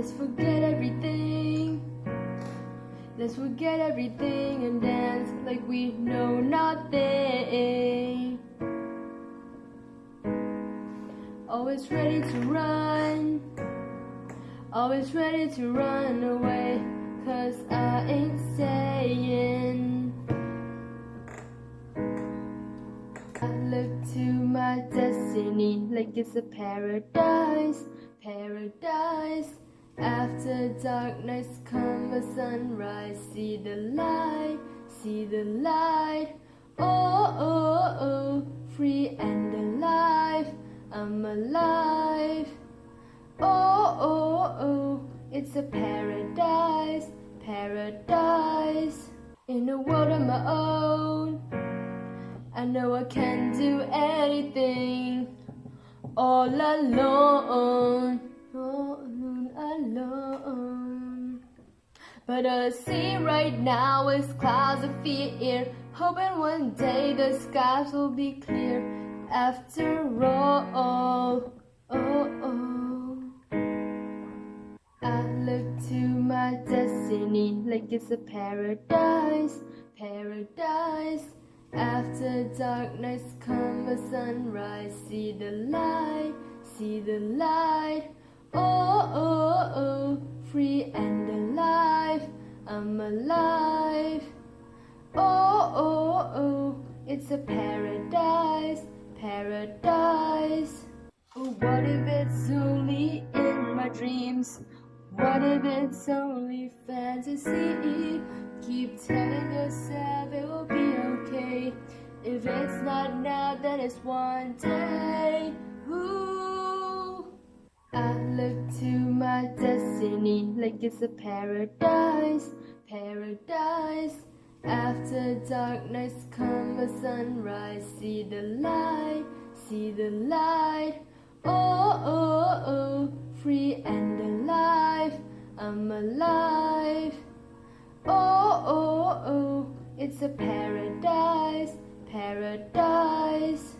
Let's forget everything. Let's forget everything and dance like we know nothing. Always ready to run. Always ready to run away. Cause I ain't staying. I look to my destiny like it's a paradise, paradise. After darkness come a sunrise. See the light, see the light. Oh, oh, oh, free and alive. I'm alive. Oh, oh, oh, it's a paradise, paradise. In a world of my own, I know I can do anything all alone. All alone, alone. But I see right now is clouds of fear. Hoping one day the skies will be clear. After all, oh, oh. I look to my destiny like it's a paradise, paradise. After darkness come a sunrise. See the light, see the light. Oh, oh, oh, free and alive. I'm alive. Oh, oh, oh, it's a paradise, paradise. Oh, what if it's only in my dreams? What if it's only fantasy? Keep telling yourself it will be okay. If it's not now, then it's one day. Ooh. I look to my destiny like it's a paradise, paradise. After darkness come a sunrise. See the light, see the light. Oh, oh, oh, free and alive. I'm alive. Oh, oh, oh, it's a paradise, paradise.